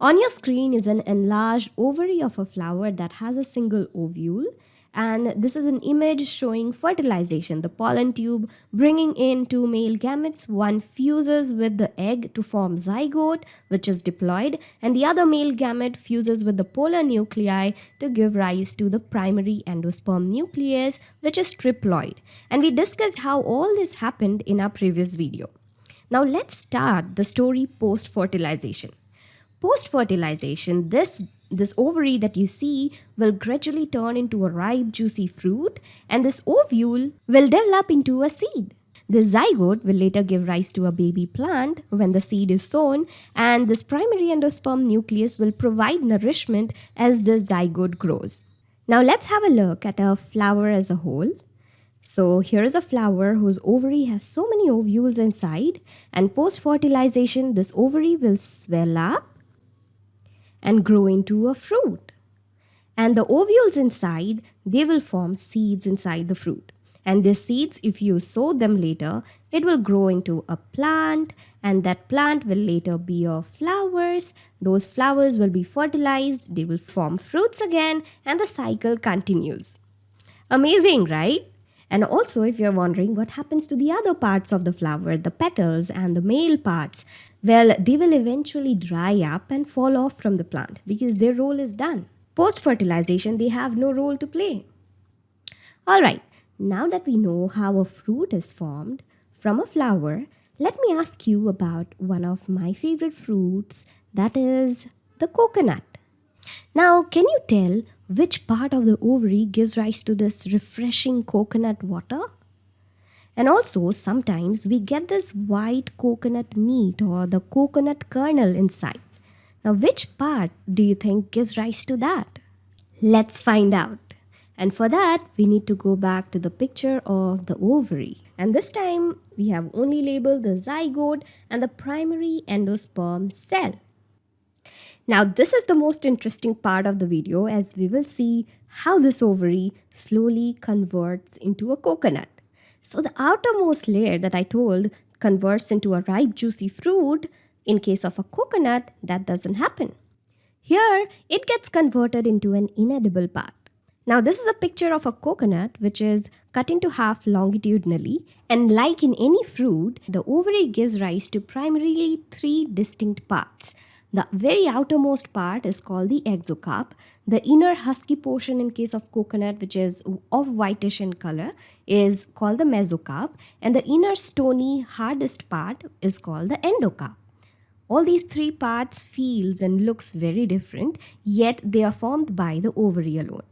On your screen is an enlarged ovary of a flower that has a single ovule and this is an image showing fertilization. The pollen tube bringing in two male gametes one fuses with the egg to form zygote which is diploid and the other male gamete fuses with the polar nuclei to give rise to the primary endosperm nucleus which is triploid. And we discussed how all this happened in our previous video. Now let's start the story post fertilization post fertilization this this ovary that you see will gradually turn into a ripe juicy fruit and this ovule will develop into a seed. The zygote will later give rise to a baby plant when the seed is sown and this primary endosperm nucleus will provide nourishment as the zygote grows. Now let's have a look at a flower as a whole. So here is a flower whose ovary has so many ovules inside and post fertilization this ovary will swell up and grow into a fruit. And the ovules inside, they will form seeds inside the fruit. And these seeds, if you sow them later, it will grow into a plant and that plant will later be of flowers. Those flowers will be fertilized, they will form fruits again and the cycle continues. Amazing, right? And also, if you're wondering what happens to the other parts of the flower, the petals and the male parts, well, they will eventually dry up and fall off from the plant because their role is done. Post fertilization, they have no role to play. Alright, now that we know how a fruit is formed from a flower, let me ask you about one of my favorite fruits that is the coconut. Now, can you tell which part of the ovary gives rise to this refreshing coconut water? And also, sometimes we get this white coconut meat or the coconut kernel inside. Now, which part do you think gives rise to that? Let's find out. And for that, we need to go back to the picture of the ovary. And this time, we have only labeled the zygote and the primary endosperm cell. Now this is the most interesting part of the video as we will see how this ovary slowly converts into a coconut. So the outermost layer that I told converts into a ripe juicy fruit. In case of a coconut, that doesn't happen. Here, it gets converted into an inedible part. Now this is a picture of a coconut which is cut into half longitudinally and like in any fruit, the ovary gives rise to primarily three distinct parts. The very outermost part is called the exocarp. The inner husky portion in case of coconut which is of whitish in color is called the mesocarp and the inner stony hardest part is called the endocarp. All these three parts feels and looks very different yet they are formed by the ovary alone.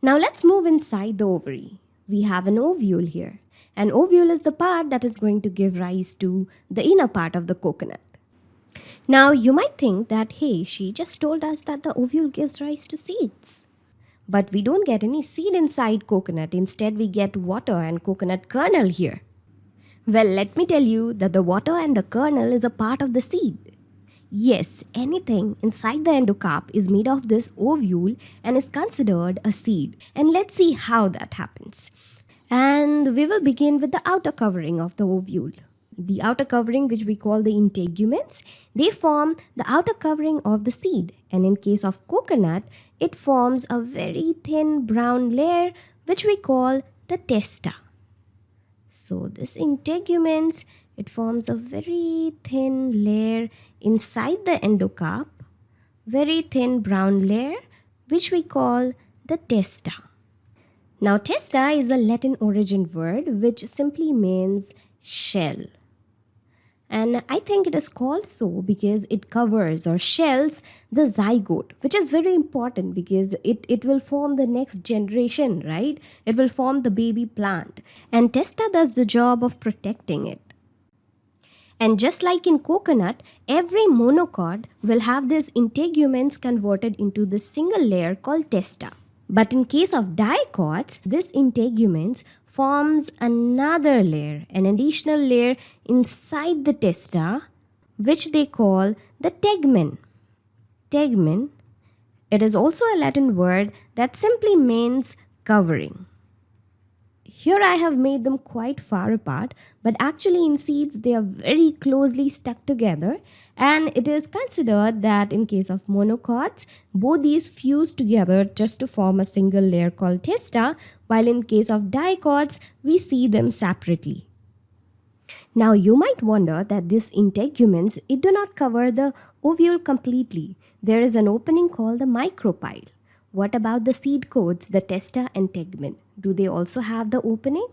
Now let's move inside the ovary. We have an ovule here. An ovule is the part that is going to give rise to the inner part of the coconut. Now, you might think that, hey, she just told us that the ovule gives rise to seeds. But we don't get any seed inside coconut. Instead, we get water and coconut kernel here. Well, let me tell you that the water and the kernel is a part of the seed. Yes, anything inside the endocarp is made of this ovule and is considered a seed. And let's see how that happens. And we will begin with the outer covering of the ovule the outer covering which we call the integuments they form the outer covering of the seed. And in case of coconut it forms a very thin brown layer which we call the testa. So this integuments it forms a very thin layer inside the endocarp very thin brown layer which we call the testa. Now testa is a latin origin word which simply means shell and I think it is called so because it covers or shells the zygote which is very important because it, it will form the next generation right? It will form the baby plant. And testa does the job of protecting it. And just like in coconut, every monocot will have these integuments converted into this single layer called testa. But in case of dicots, these integuments forms another layer, an additional layer inside the testa, which they call the tegmen. Tegmen, it is also a Latin word that simply means covering. Here I have made them quite far apart, but actually in seeds they are very closely stuck together and it is considered that in case of monocots, both these fuse together just to form a single layer called testa, while in case of dicots, we see them separately. Now you might wonder that these integuments, it do not cover the ovule completely. There is an opening called the micropyle. What about the seed coats, the testa and tegmen? Do they also have the opening?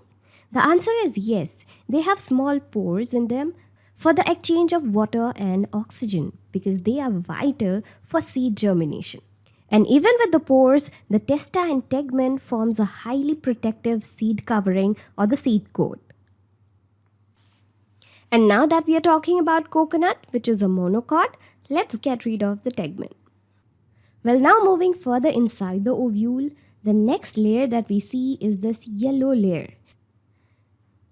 The answer is yes. They have small pores in them for the exchange of water and oxygen because they are vital for seed germination. And even with the pores, the testa and tegmen forms a highly protective seed covering or the seed coat. And now that we are talking about coconut, which is a monocot, let's get rid of the tegmen. Well, now moving further inside the ovule, the next layer that we see is this yellow layer.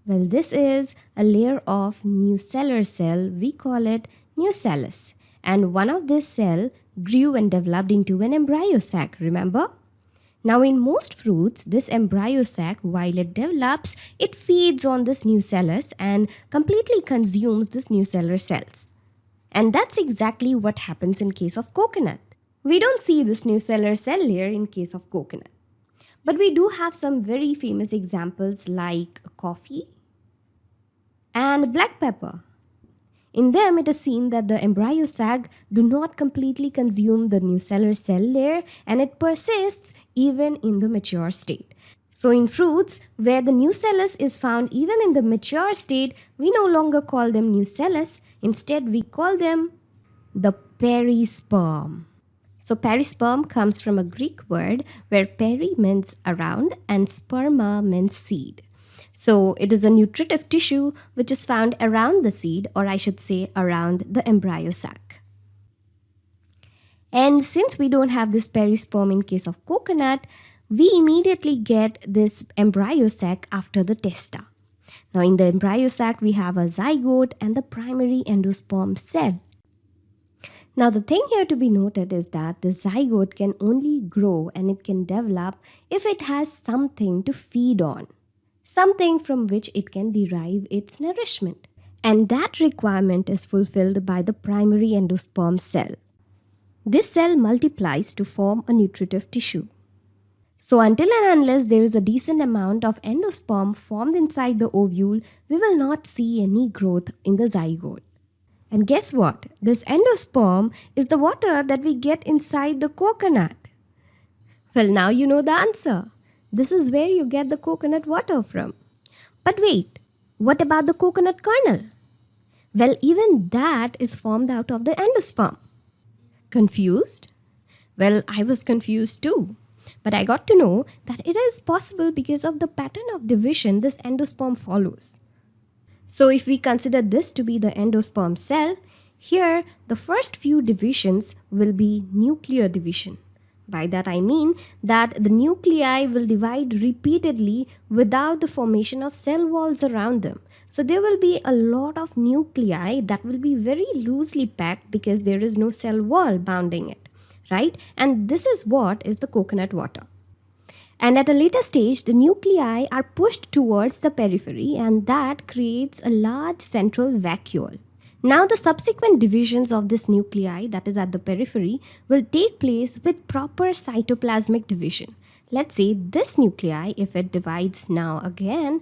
Well, this is a layer of nucellar cell. We call it nucellus. And one of this cell grew and developed into an embryo sac, remember? Now in most fruits, this embryo sac, while it develops, it feeds on this nucellus and completely consumes this nucellar cells. And that's exactly what happens in case of coconut. We don't see this nucellar cell layer in case of coconut. But we do have some very famous examples like coffee and black pepper. In them, it is seen that the embryo sac do not completely consume the nucellar cell layer and it persists even in the mature state. So in fruits, where the new nucellus is found even in the mature state, we no longer call them new nucellus. Instead, we call them the perisperm. So perisperm comes from a Greek word where peri means around and sperma means seed. So it is a nutritive tissue which is found around the seed or I should say around the embryo sac. And since we don't have this perisperm in case of coconut, we immediately get this embryo sac after the testa. Now in the embryo sac we have a zygote and the primary endosperm cell. Now the thing here to be noted is that the zygote can only grow and it can develop if it has something to feed on, something from which it can derive its nourishment. And that requirement is fulfilled by the primary endosperm cell. This cell multiplies to form a nutritive tissue. So until and unless there is a decent amount of endosperm formed inside the ovule, we will not see any growth in the zygote. And guess what? This endosperm is the water that we get inside the coconut. Well, now you know the answer. This is where you get the coconut water from. But wait, what about the coconut kernel? Well, even that is formed out of the endosperm. Confused? Well, I was confused too. But I got to know that it is possible because of the pattern of division this endosperm follows. So if we consider this to be the endosperm cell, here the first few divisions will be nuclear division. By that I mean that the nuclei will divide repeatedly without the formation of cell walls around them. So there will be a lot of nuclei that will be very loosely packed because there is no cell wall bounding it, right? And this is what is the coconut water. And at a later stage, the nuclei are pushed towards the periphery and that creates a large central vacuole. Now the subsequent divisions of this nuclei that is at the periphery will take place with proper cytoplasmic division. Let's say this nuclei, if it divides now again,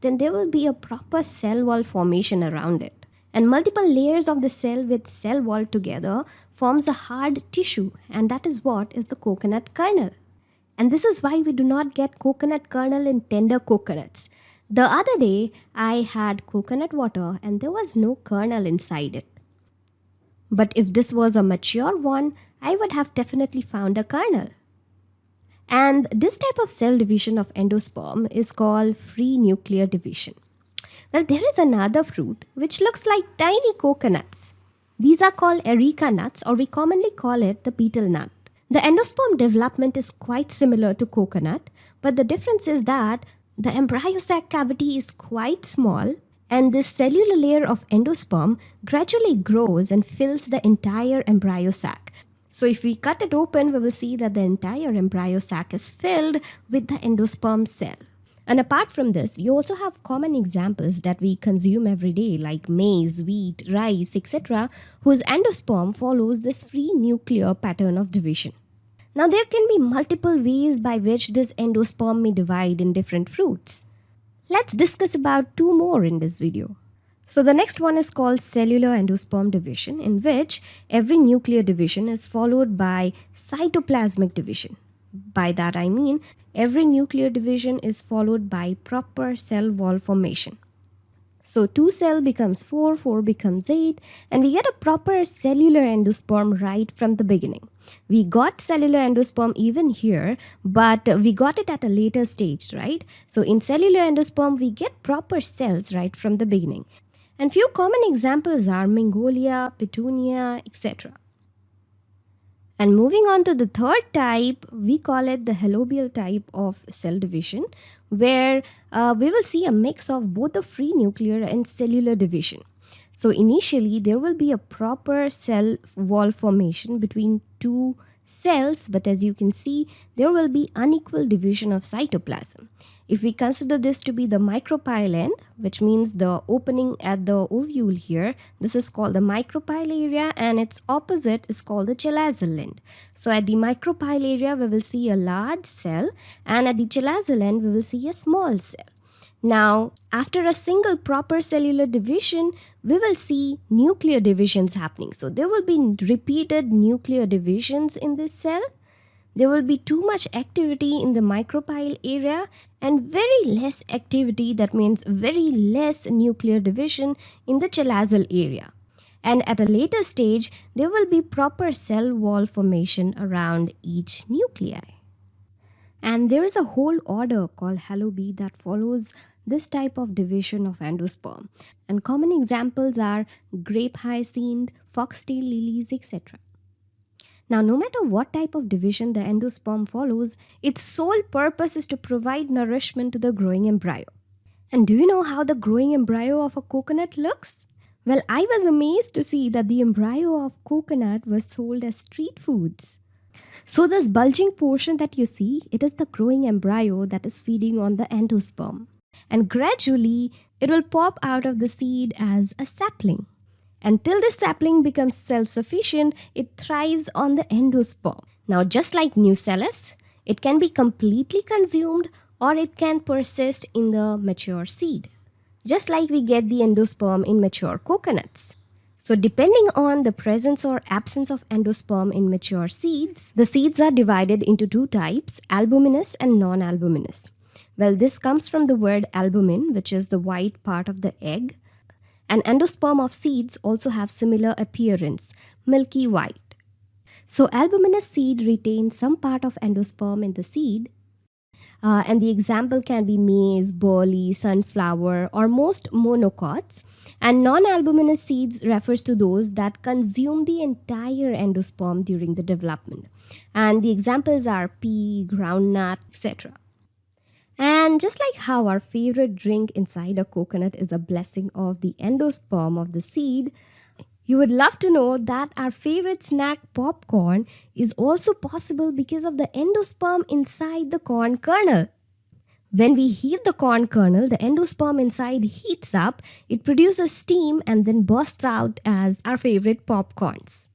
then there will be a proper cell wall formation around it. And multiple layers of the cell with cell wall together forms a hard tissue and that is what is the coconut kernel. And this is why we do not get coconut kernel in tender coconuts. The other day, I had coconut water and there was no kernel inside it. But if this was a mature one, I would have definitely found a kernel. And this type of cell division of endosperm is called free nuclear division. Well, there is another fruit which looks like tiny coconuts. These are called areca nuts or we commonly call it the betel nut. The endosperm development is quite similar to coconut, but the difference is that the embryo sac cavity is quite small and this cellular layer of endosperm gradually grows and fills the entire embryo sac. So if we cut it open, we will see that the entire embryo sac is filled with the endosperm cell. And apart from this, we also have common examples that we consume every day like maize, wheat, rice, etc., whose endosperm follows this free nuclear pattern of division. Now, there can be multiple ways by which this endosperm may divide in different fruits. Let's discuss about two more in this video. So the next one is called cellular endosperm division in which every nuclear division is followed by cytoplasmic division. By that I mean every nuclear division is followed by proper cell wall formation. So 2 cell becomes 4, 4 becomes 8 and we get a proper cellular endosperm right from the beginning. We got cellular endosperm even here but we got it at a later stage, right? So in cellular endosperm we get proper cells right from the beginning. And few common examples are Magnolia, Petunia, etc. And moving on to the third type, we call it the helobial type of cell division, where uh, we will see a mix of both the free nuclear and cellular division. So initially, there will be a proper cell wall formation between two cells, but as you can see, there will be unequal division of cytoplasm. If we consider this to be the micropyle end, which means the opening at the ovule here, this is called the micropyle area and its opposite is called the chalazal end. So at the micropyle area, we will see a large cell and at the chalazal end, we will see a small cell. Now, after a single proper cellular division, we will see nuclear divisions happening. So there will be repeated nuclear divisions in this cell. There will be too much activity in the micropyle area and very less activity, that means very less nuclear division in the chalazal area. And at a later stage, there will be proper cell wall formation around each nuclei. And there is a whole order called Helobiae that follows this type of division of endosperm. And common examples are grape hyacinth, foxtail lilies, etc. Now, no matter what type of division the endosperm follows, its sole purpose is to provide nourishment to the growing embryo. And do you know how the growing embryo of a coconut looks? Well, I was amazed to see that the embryo of coconut was sold as street foods. So this bulging portion that you see, it is the growing embryo that is feeding on the endosperm and gradually it will pop out of the seed as a sapling. Until the sapling becomes self-sufficient, it thrives on the endosperm. Now just like nucellus, it can be completely consumed or it can persist in the mature seed. Just like we get the endosperm in mature coconuts. So depending on the presence or absence of endosperm in mature seeds, the seeds are divided into two types, albuminous and non-albuminous. Well, this comes from the word albumin, which is the white part of the egg. And endosperm of seeds also have similar appearance, milky white. So albuminous seed retains some part of endosperm in the seed. Uh, and the example can be maize, barley, sunflower, or most monocots. And non-albuminous seeds refers to those that consume the entire endosperm during the development. And the examples are pea, groundnut, etc. And just like how our favorite drink inside a coconut is a blessing of the endosperm of the seed, you would love to know that our favorite snack popcorn is also possible because of the endosperm inside the corn kernel. When we heat the corn kernel, the endosperm inside heats up, it produces steam and then bursts out as our favorite popcorns.